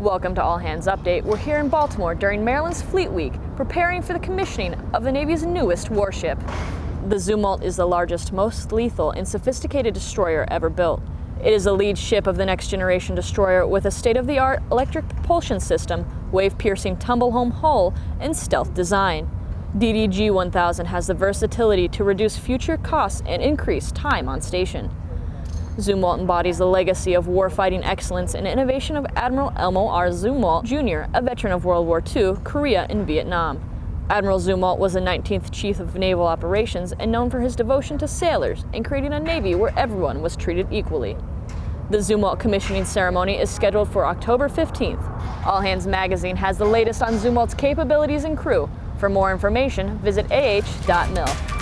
Welcome to All Hands Update. We're here in Baltimore during Maryland's Fleet Week, preparing for the commissioning of the Navy's newest warship. The Zumwalt is the largest, most lethal, and sophisticated destroyer ever built. It is the lead ship of the next generation destroyer with a state-of-the-art electric propulsion system, wave-piercing tumble-home hull, and stealth design. DDG 1000 has the versatility to reduce future costs and increase time on station. Zumwalt embodies the legacy of warfighting excellence and innovation of Admiral Elmo R. Zumwalt Jr., a veteran of World War II, Korea, and Vietnam. Admiral Zumwalt was the 19th Chief of Naval Operations and known for his devotion to sailors and creating a Navy where everyone was treated equally. The Zumwalt commissioning ceremony is scheduled for October 15th. All Hands Magazine has the latest on Zumwalt's capabilities and crew. For more information, visit ah.mil.